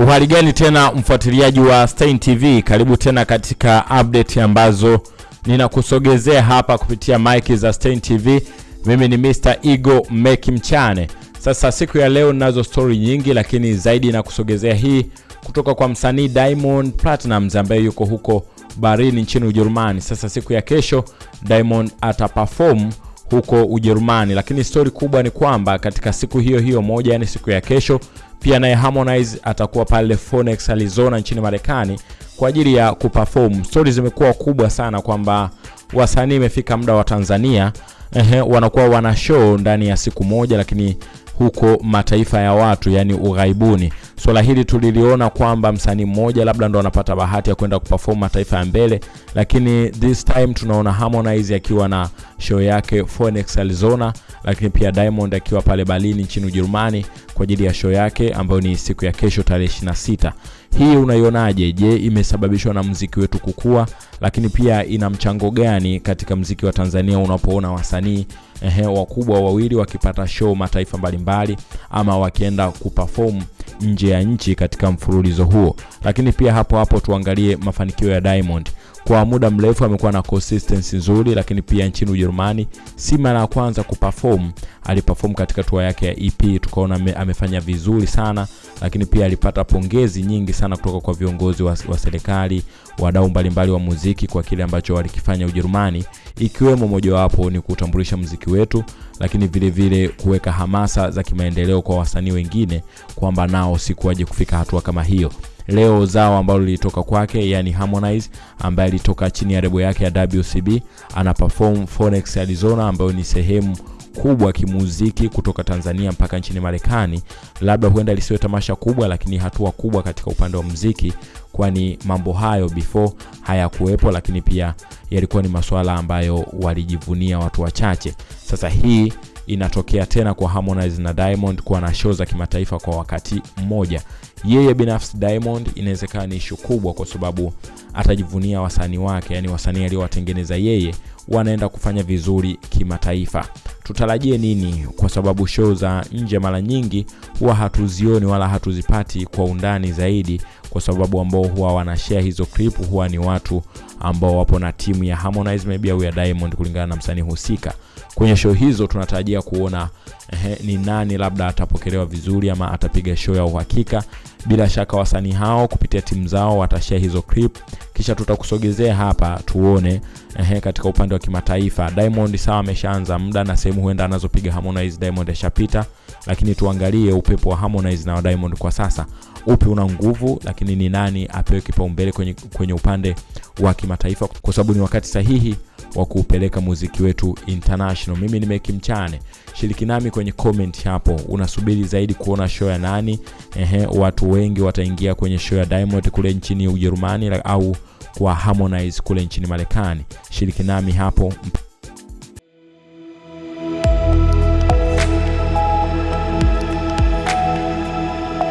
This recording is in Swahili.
Uhali gani tena mfuatiliaji wa Stein TV, karibu tena katika update ambazo ninakusogezea hapa kupitia mic za Stein TV. Mimi ni Mr. Ego Meki Mchane. Sasa siku ya leo ninazo story nyingi, lakini zaidi nakusogezea hii kutoka kwa msanii Diamond Platnumz ambaye yuko huko Berlin nchini Ujerumani. Sasa siku ya kesho Diamond ataperform huko Ujerumani, lakini stori kubwa ni kwamba katika siku hiyo hiyo moja, yani siku ya kesho, pia naye Harmonize atakuwa pale Phoenix Arizona nchini Marekani kwa ajili ya kuperform. Stori zimekuwa kubwa sana kwamba wasanii imefika muda wa Tanzania ehe, wanakuwa wana show ndani ya siku moja, lakini huko mataifa ya watu yani ughaibuni. Swala hili tuliliona kwamba msanii mmoja labda ndo anapata bahati ya kwenda kuperform mataifa ya mbele, lakini this time tunaona Harmonize akiwa na show yake Phoenix Arizona, lakini pia Diamond akiwa pale Berlin nchini Ujerumani kwa ajili ya show yake ambayo ni siku ya kesho tarehe 26. Hii unaionaje? Je, imesababishwa na mziki wetu kukua, lakini pia ina mchango gani katika mziki wa Tanzania unapoona wasanii wakubwa wawili wakipata show mataifa mbalimbali ama wakienda kuperform nje ya nchi katika mfululizo huo. Lakini pia hapo hapo tuangalie mafanikio ya Diamond. Kwa muda mrefu amekuwa na consistency nzuri, lakini pia nchini Ujerumani si mara ya kwanza kuperform. Aliperform katika tour yake ya EP, tukaona ame, amefanya vizuri sana, lakini pia alipata pongezi nyingi sana kutoka kwa viongozi wa, wa serikali, wadau mbalimbali wa muziki kwa kile ambacho walikifanya Ujerumani, ikiwemo mojawapo ni kutambulisha muziki wetu, lakini vile vile kuweka hamasa za kimaendeleo kwa wasanii wengine kwamba nao siku waje kufika hatua kama hiyo. Leo zao ambalo lilitoka kwake, yani Harmonize ambaye alitoka chini ya rebo yake ya WCB ana perform Phoenix Arizona, ambayo ni sehemu kubwa kimuziki kutoka Tanzania mpaka nchini Marekani. Labda huenda lisiwe tamasha kubwa, lakini hatua kubwa katika upande wa muziki, kwani mambo hayo before hayakuwepo, lakini pia yalikuwa ni masuala ambayo walijivunia watu wachache. Sasa hii inatokea tena kwa Harmonize na Diamond kuwa na show za kimataifa kwa wakati mmoja. Yeye binafsi Diamond inawezekana ni ishu kubwa, kwa sababu atajivunia wasanii wake, yani wasanii aliowatengeneza yeye wanaenda kufanya vizuri kimataifa. Tutarajie nini? Kwa sababu show za nje mara nyingi huwa hatuzioni wala hatuzipati kwa undani zaidi, kwa sababu ambao huwa wanashare hizo clip huwa ni watu ambao wapo na timu ya Harmonize maybe au ya Diamond, kulingana na msanii husika. Kwenye show hizo tunatarajia kuona eh, ni nani labda atapokelewa vizuri ama atapiga show ya uhakika. Bila shaka wasanii hao kupitia timu zao watashia hizo clip, kisha tutakusogezea hapa tuone ehe, katika upande wa kimataifa. Diamond sawa, ameshaanza muda na sehemu huenda anazopiga Harmonize. Diamond ashapita, lakini tuangalie upepo wa Harmonize na wa Diamond kwa sasa. Upi una nguvu, lakini ni nani apewe kipaumbele kwenye, kwenye upande wa kimataifa, kwa sababu ni wakati sahihi wa kuupeleka muziki wetu international. Mimi ni Meki Mchane, shiriki nami kwenye comment hapo. Unasubiri zaidi kuona show ya nani? Ehe, watu wengi wataingia kwenye show ya Diamond kule nchini Ujerumani au kwa Harmonize kule nchini Marekani? Shiriki nami hapo.